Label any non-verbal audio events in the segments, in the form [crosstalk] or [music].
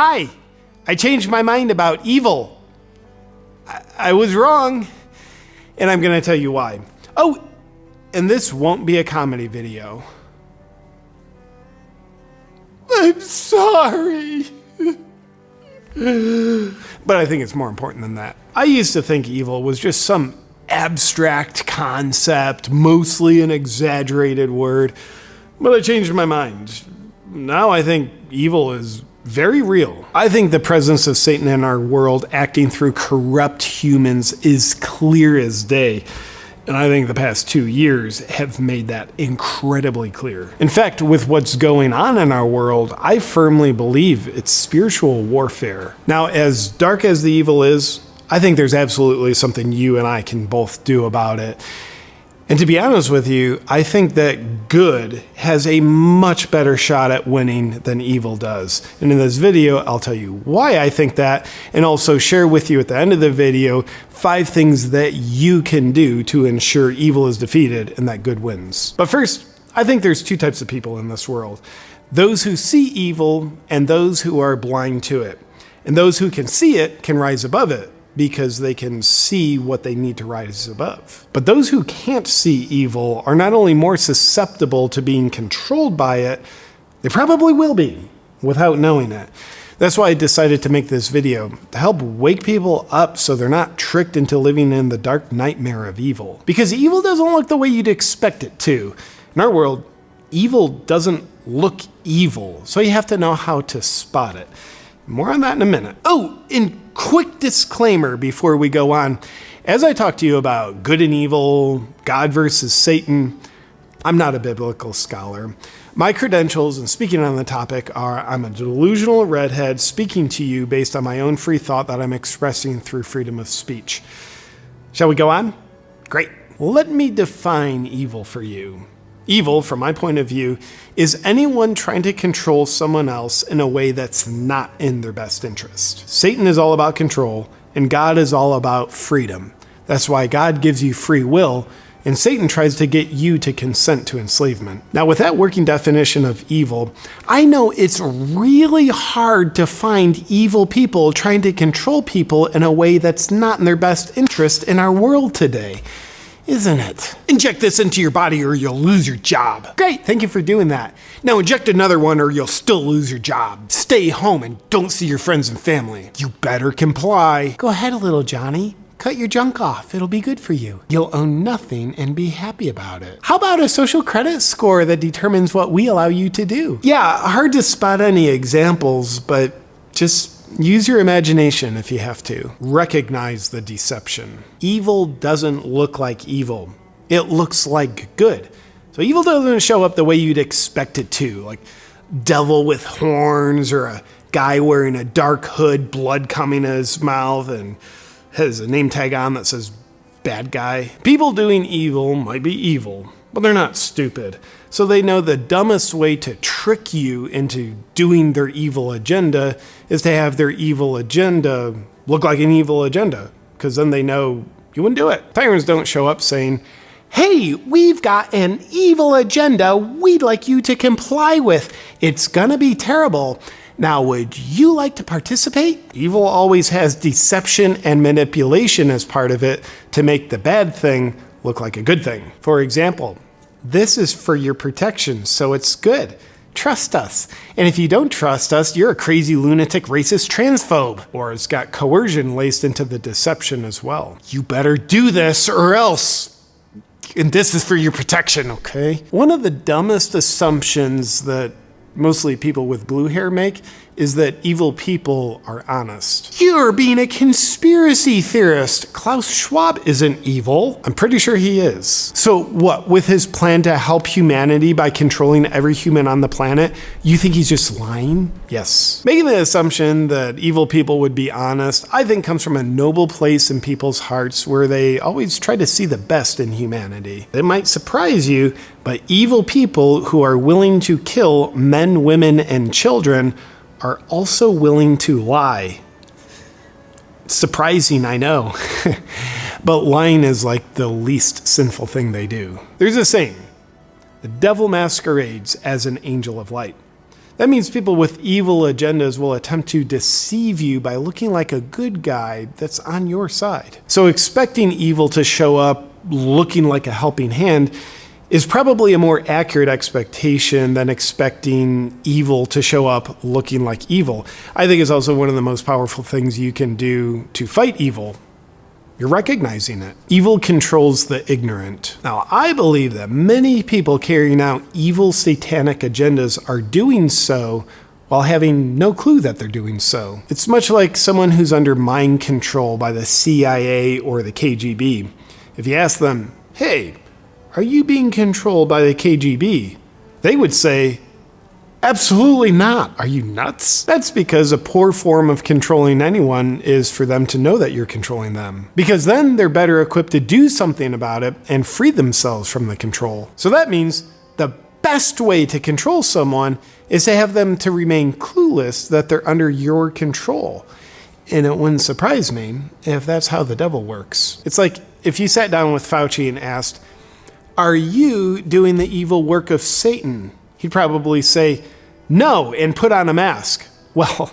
Hi, I changed my mind about evil. I, I was wrong, and I'm going to tell you why. Oh, and this won't be a comedy video. I'm sorry. but I think it's more important than that. I used to think evil was just some abstract concept, mostly an exaggerated word, but I changed my mind. Now I think evil is very real. I think the presence of Satan in our world acting through corrupt humans is clear as day. And I think the past two years have made that incredibly clear. In fact, with what's going on in our world, I firmly believe it's spiritual warfare. Now, as dark as the evil is, I think there's absolutely something you and I can both do about it. And to be honest with you, I think that good has a much better shot at winning than evil does. And in this video, I'll tell you why I think that, and also share with you at the end of the video five things that you can do to ensure evil is defeated and that good wins. But first, I think there's two types of people in this world those who see evil and those who are blind to it. And those who can see it can rise above it because they can see what they need to rise above. But those who can't see evil are not only more susceptible to being controlled by it, they probably will be without knowing it. That's why I decided to make this video, to help wake people up so they're not tricked into living in the dark nightmare of evil. Because evil doesn't look the way you'd expect it to. In our world, evil doesn't look evil, so you have to know how to spot it. More on that in a minute. Oh, and quick disclaimer before we go on. As I talk to you about good and evil, God versus Satan, I'm not a biblical scholar. My credentials and speaking on the topic are I'm a delusional redhead speaking to you based on my own free thought that I'm expressing through freedom of speech. Shall we go on? Great. Let me define evil for you. Evil, from my point of view, is anyone trying to control someone else in a way that's not in their best interest. Satan is all about control, and God is all about freedom. That's why God gives you free will, and Satan tries to get you to consent to enslavement. Now, with that working definition of evil, I know it's really hard to find evil people trying to control people in a way that's not in their best interest in our world today isn't it? Inject this into your body or you'll lose your job. Great, thank you for doing that. Now inject another one or you'll still lose your job. Stay home and don't see your friends and family. You better comply. Go ahead, little Johnny. Cut your junk off. It'll be good for you. You'll own nothing and be happy about it. How about a social credit score that determines what we allow you to do? Yeah, hard to spot any examples, but just Use your imagination if you have to. Recognize the deception. Evil doesn't look like evil, it looks like good. So evil doesn't show up the way you'd expect it to, like devil with horns or a guy wearing a dark hood, blood coming out his mouth, and has a name tag on that says bad guy. People doing evil might be evil, but they're not stupid. So they know the dumbest way to trick you into doing their evil agenda is to have their evil agenda look like an evil agenda, because then they know you wouldn't do it. Tyrants don't show up saying, Hey, we've got an evil agenda we'd like you to comply with. It's gonna be terrible. Now, would you like to participate? Evil always has deception and manipulation as part of it to make the bad thing look like a good thing. For example, this is for your protection, so it's good. Trust us. And if you don't trust us, you're a crazy lunatic racist transphobe. Or it's got coercion laced into the deception as well. You better do this or else. And this is for your protection, okay? One of the dumbest assumptions that mostly people with blue hair make is that evil people are honest. You're being a conspiracy theorist. Klaus Schwab isn't evil. I'm pretty sure he is. So, what, with his plan to help humanity by controlling every human on the planet, you think he's just lying? Yes. Making the assumption that evil people would be honest, I think comes from a noble place in people's hearts where they always try to see the best in humanity. It might surprise you, but evil people who are willing to kill men, women, and children are also willing to lie. surprising, I know. [laughs] but lying is like the least sinful thing they do. There's a saying the devil masquerades as an angel of light. That means people with evil agendas will attempt to deceive you by looking like a good guy that's on your side. So expecting evil to show up looking like a helping hand is probably a more accurate expectation than expecting evil to show up looking like evil. I think it's also one of the most powerful things you can do to fight evil. You're recognizing it. Evil controls the ignorant. Now, I believe that many people carrying out evil satanic agendas are doing so while having no clue that they're doing so. It's much like someone who's under mind control by the CIA or the KGB. If you ask them, hey, are you being controlled by the KGB? They would say, Absolutely not. Are you nuts? That's because a poor form of controlling anyone is for them to know that you're controlling them. Because then they're better equipped to do something about it and free themselves from the control. So that means the best way to control someone is to have them to remain clueless that they're under your control. And it wouldn't surprise me if that's how the devil works. It's like if you sat down with Fauci and asked, Are you doing the evil work of Satan? He'd probably say, No, and put on a mask. [laughs] Well,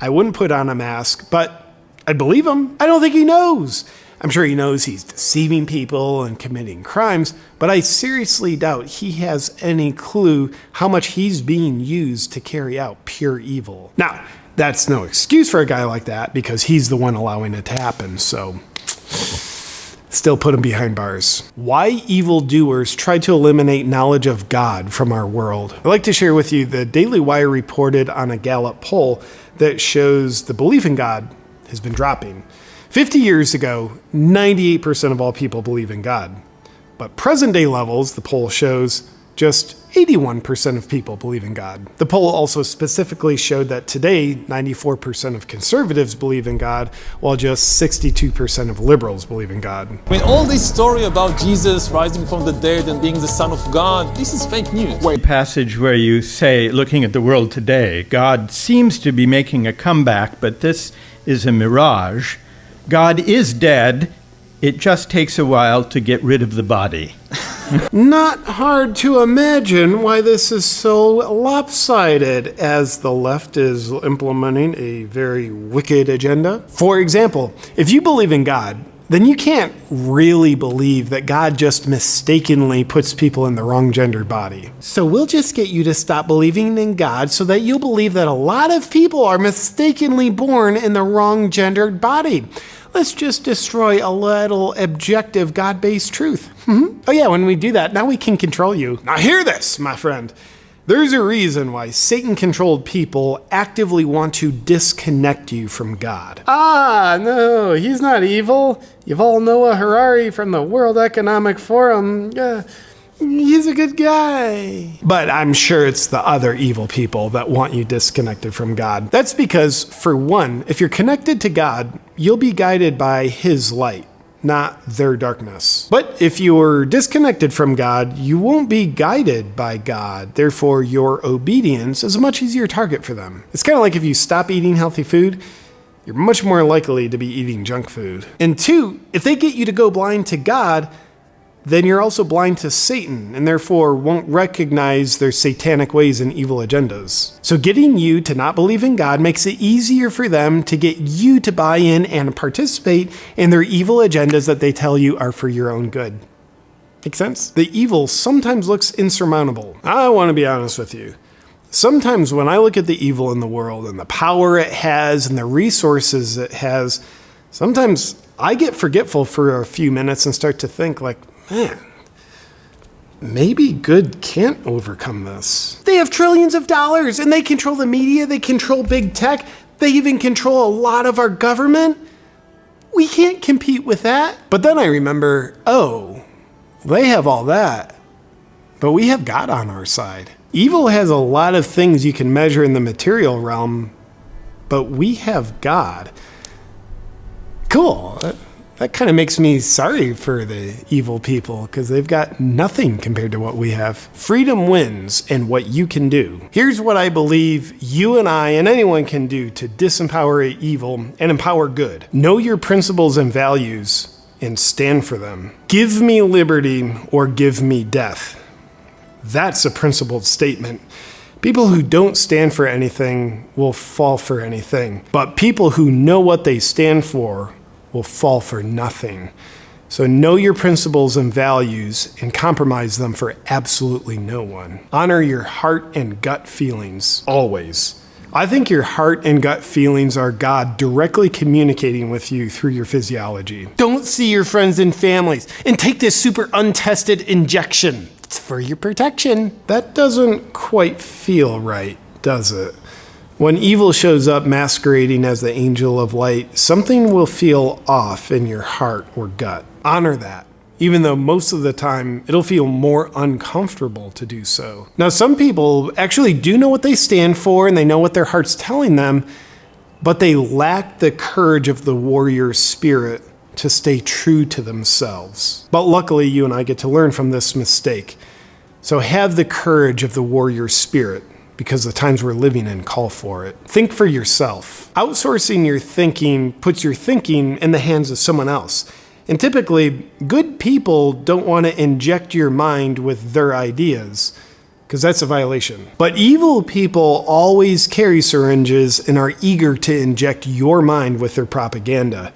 I wouldn't put on a mask, but I'd believe him. I don't think he knows. I'm sure he knows he's deceiving people and committing crimes, but I seriously doubt he has any clue how much he's being used to carry out pure evil. Now, that's no excuse for a guy like that because he's the one allowing it to happen, so still put him behind bars. Why evildoers try to eliminate knowledge of God from our world. I'd like to share with you the Daily Wire reported on a Gallup poll that shows the belief in God has been dropping. 50 years ago, 98% of all people believe in God. But present day levels, the poll shows, just 81% of people believe in God. The poll also specifically showed that today, 94% of conservatives believe in God, while just 62% of liberals believe in God. When all this story about Jesus rising from the dead and being the Son of God, this is fake news. A passage where you say, looking at the world today, God seems to be making a comeback, but this is a mirage. God is dead. It just takes a while to get rid of the body. [laughs] Not hard to imagine why this is so lopsided, as the left is implementing a very wicked agenda. For example, if you believe in God, then you can't really believe that God just mistakenly puts people in the wrong gendered body. So we'll just get you to stop believing in God so that you'll believe that a lot of people are mistakenly born in the wrong gendered body. Let's just destroy a little objective God based truth. Mm-hmm. Oh, yeah, when we do that, now we can control you. Now, hear this, my friend. There's a reason why Satan controlled people actively want to disconnect you from God. Ah, no, he's not evil. Yuval Noah Harari from the World Economic Forum. Uh, he's a good guy. But I'm sure it's the other evil people that want you disconnected from God. That's because, for one, if you're connected to God, you'll be guided by His light not their darkness. But if you are disconnected from God, you won't be guided by God. Therefore, your obedience is a much easier target for them. It's kind of like if you stop eating healthy food, you're much more likely to be eating junk food. And two, if they get you to go blind to God, then you're also blind to Satan and therefore won't recognize their satanic ways and evil agendas. So, getting you to not believe in God makes it easier for them to get you to buy in and participate in their evil agendas that they tell you are for your own good. Make sense? The evil sometimes looks insurmountable. I want to be honest with you. Sometimes when I look at the evil in the world and the power it has and the resources it has, sometimes I get forgetful for a few minutes and start to think like, man, maybe good can't overcome this. They have trillions of dollars and they control the media, they control big tech, they even control a lot of our government. We can't compete with that. But then I remember, oh, they have all that, but we have God on our side. Evil has a lot of things you can measure in the material realm, but we have God. Cool that kind of makes me sorry for the evil people because they've got nothing compared to what we have. Freedom wins and what you can do. Here's what I believe you and I and anyone can do to disempower evil and empower good. Know your principles and values and stand for them. Give me liberty or give me death. That's a principled statement. People who don't stand for anything will fall for anything, but people who know what they stand for will fall for nothing. So know your principles and values and compromise them for absolutely no one. Honor your heart and gut feelings always. I think your heart and gut feelings are God directly communicating with you through your physiology. Don't see your friends and families and take this super untested injection. It's for your protection. That doesn't quite feel right, does it? When evil shows up masquerading as the angel of light, something will feel off in your heart or gut. Honor that even though most of the time it'll feel more uncomfortable to do so. Now, some people actually do know what they stand for and they know what their heart's telling them, but they lack the courage of the warrior spirit to stay true to themselves. But luckily, you and I get to learn from this mistake. So have the courage of the warrior spirit because the times we're living in call for it. Think for yourself. Outsourcing your thinking puts your thinking in the hands of someone else. And typically, good people don't want to inject your mind with their ideas, because that's a violation. But evil people always carry syringes and are eager to inject your mind with their propaganda.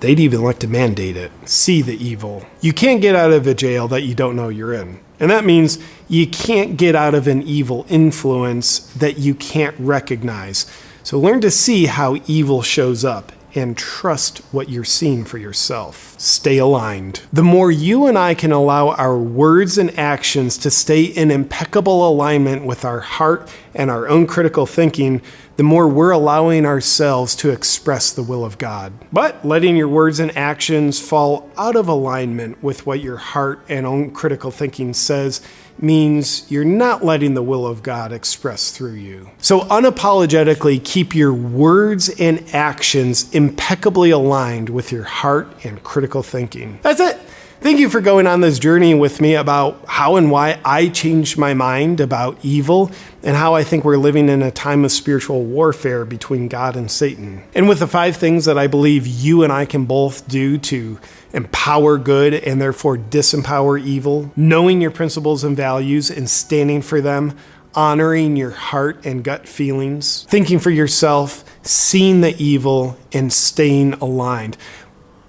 They'd even like to mandate it. See the evil. You can't get out of a jail that you don't know you're in. And that means you can't get out of an evil influence that you can't recognize. So learn to see how evil shows up and trust what you're seeing for yourself. Stay aligned. The more you and I can allow our words and actions to stay in impeccable alignment with our heart and our own critical thinking, the more we're allowing ourselves to express the will of God. But letting your words and actions fall out of alignment with what your heart and own critical thinking says means you're not letting the will of God express through you. So unapologetically keep your words and actions impeccably aligned with your heart and critical thinking. That's it. Thank you for going on this journey with me about how and why I changed my mind about evil and how I think we're living in a time of spiritual warfare between God and Satan. And with the five things that I believe you and I can both do to empower good and therefore disempower evil, knowing your principles and values and standing for them, honoring your heart and gut feelings, thinking for yourself, seeing the evil, and staying aligned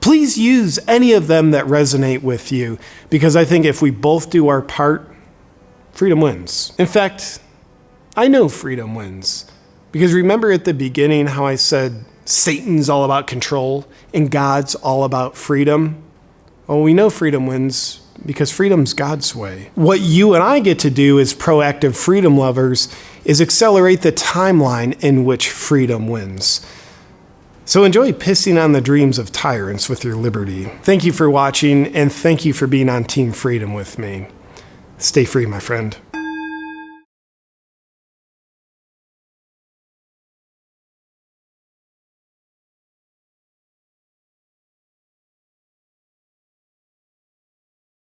please use any of them that resonate with you because I think if we both do our part, freedom wins. In fact, I know freedom wins because remember at the beginning how I said Satan's all about control and God's all about freedom? Well, we know freedom wins because freedom's God's way. What you and I get to do as proactive freedom lovers is accelerate the timeline in which freedom wins. So enjoy pissing on the dreams of tyrants with your liberty. Thank you for watching, and thank you for being on Team Freedom with me. Stay free, my friend.